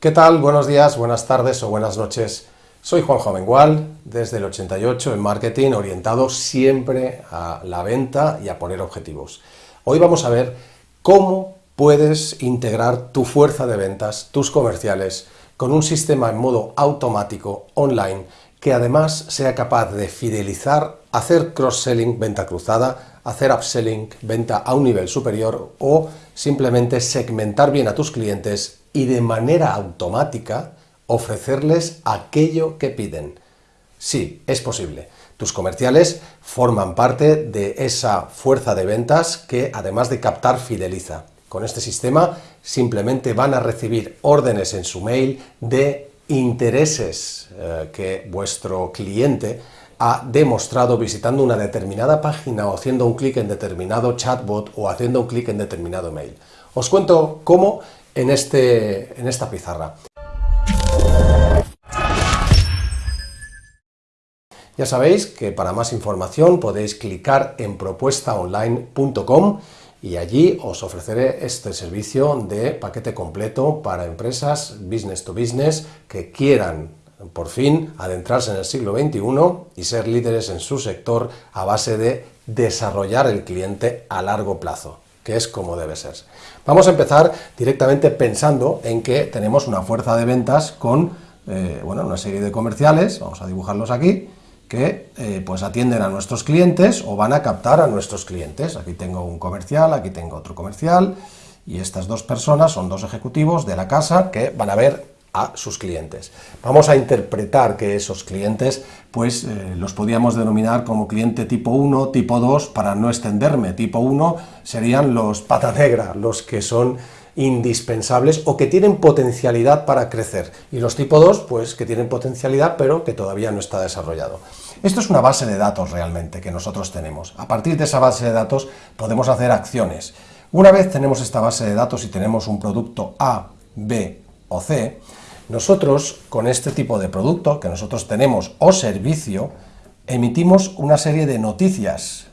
¿Qué tal? Buenos días, buenas tardes o buenas noches. Soy Juan Jovengual, desde el 88 en marketing, orientado siempre a la venta y a poner objetivos. Hoy vamos a ver cómo puedes integrar tu fuerza de ventas, tus comerciales, con un sistema en modo automático online que además sea capaz de fidelizar, hacer cross-selling, venta cruzada, hacer upselling, venta a un nivel superior o simplemente segmentar bien a tus clientes y de manera automática ofrecerles aquello que piden. Sí, es posible. Tus comerciales forman parte de esa fuerza de ventas que, además de captar, fideliza. Con este sistema simplemente van a recibir órdenes en su mail de intereses eh, que vuestro cliente ha demostrado visitando una determinada página o haciendo un clic en determinado chatbot o haciendo un clic en determinado mail. Os cuento cómo en, este, en esta pizarra. Ya sabéis que para más información podéis clicar en propuestaonline.com y allí os ofreceré este servicio de paquete completo para empresas business to business que quieran por fin adentrarse en el siglo XXI y ser líderes en su sector a base de desarrollar el cliente a largo plazo que es como debe ser. Vamos a empezar directamente pensando en que tenemos una fuerza de ventas con eh, bueno, una serie de comerciales, vamos a dibujarlos aquí, que eh, pues atienden a nuestros clientes o van a captar a nuestros clientes. Aquí tengo un comercial, aquí tengo otro comercial, y estas dos personas son dos ejecutivos de la casa que van a ver sus clientes. Vamos a interpretar que esos clientes, pues eh, los podríamos denominar como cliente tipo 1, tipo 2, para no extenderme. Tipo 1 serían los pata negra, los que son indispensables o que tienen potencialidad para crecer. Y los tipo 2, pues que tienen potencialidad pero que todavía no está desarrollado. Esto es una base de datos realmente que nosotros tenemos. A partir de esa base de datos podemos hacer acciones. Una vez tenemos esta base de datos y tenemos un producto A, B o C, nosotros, con este tipo de producto que nosotros tenemos o servicio, emitimos una serie de noticias.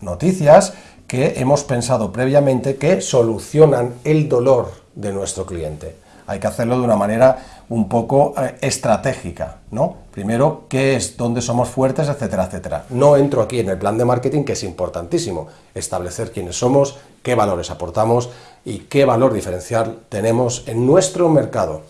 Noticias que hemos pensado previamente que solucionan el dolor de nuestro cliente. Hay que hacerlo de una manera un poco eh, estratégica, ¿no? Primero, qué es, dónde somos fuertes, etcétera, etcétera. No entro aquí en el plan de marketing, que es importantísimo, establecer quiénes somos, qué valores aportamos y qué valor diferencial tenemos en nuestro mercado.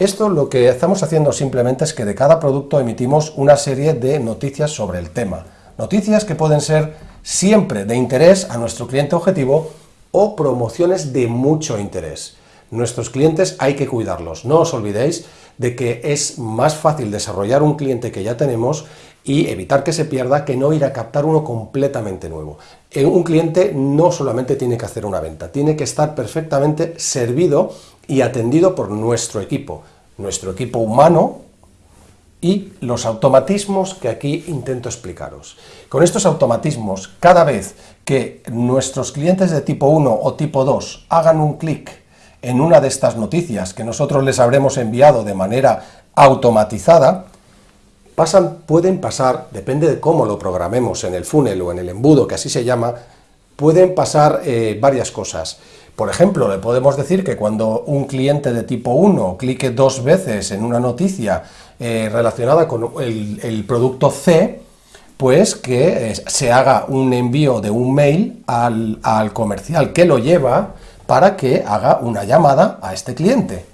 Esto lo que estamos haciendo simplemente es que de cada producto emitimos una serie de noticias sobre el tema. Noticias que pueden ser siempre de interés a nuestro cliente objetivo o promociones de mucho interés. Nuestros clientes hay que cuidarlos, no os olvidéis de que es más fácil desarrollar un cliente que ya tenemos y evitar que se pierda que no ir a captar uno completamente nuevo. Eh, un cliente no solamente tiene que hacer una venta, tiene que estar perfectamente servido y atendido por nuestro equipo, nuestro equipo humano y los automatismos que aquí intento explicaros. Con estos automatismos, cada vez que nuestros clientes de tipo 1 o tipo 2 hagan un clic en una de estas noticias que nosotros les habremos enviado de manera automatizada, pasan, pueden pasar, depende de cómo lo programemos en el funnel o en el embudo, que así se llama, pueden pasar eh, varias cosas. Por ejemplo, le podemos decir que cuando un cliente de tipo 1 clique dos veces en una noticia eh, relacionada con el, producto C, pues que eh, se haga un envío de un mail al, al comercial que lo lleva para que haga una llamada a este cliente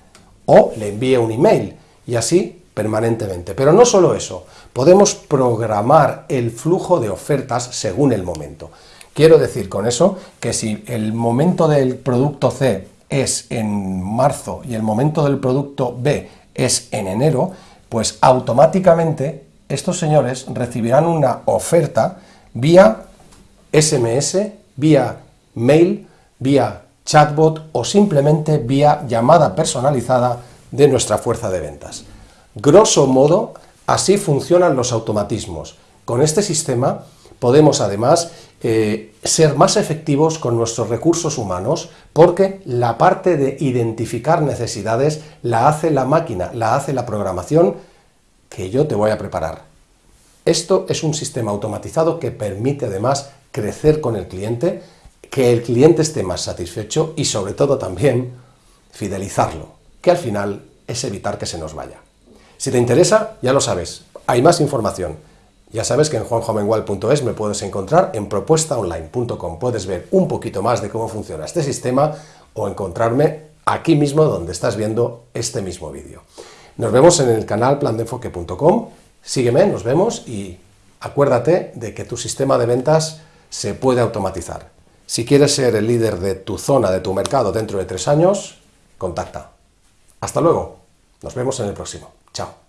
o le envíe un email y así permanentemente. Pero no solo eso, podemos programar el flujo de ofertas según el momento. Quiero decir con eso que si el momento del producto C es en marzo y el momento del producto B es en enero, pues automáticamente estos señores recibirán una oferta vía SMS, vía mail, vía chatbot o simplemente vía llamada personalizada de nuestra fuerza de ventas. Grosso modo, así funcionan los automatismos. Con este sistema podemos además eh, ser más efectivos con nuestros recursos humanos porque la parte de identificar necesidades la hace la máquina, la hace la programación que yo te voy a preparar. Esto es un sistema automatizado que permite además crecer con el cliente, que el cliente esté más satisfecho y sobre todo también fidelizarlo, que al final es evitar que se nos vaya. Si te interesa, ya lo sabes, hay más información. Ya sabes que en juanjomengual.es me puedes encontrar en propuestaonline.com. Puedes ver un poquito más de cómo funciona este sistema o encontrarme aquí mismo donde estás viendo este mismo vídeo. Nos vemos en el canal plandenfoque.com. Sígueme, nos vemos y acuérdate de que tu sistema de ventas se puede automatizar. Si quieres ser el líder de tu zona, de tu mercado dentro de tres años, contacta. Hasta luego. Nos vemos en el próximo. Chao.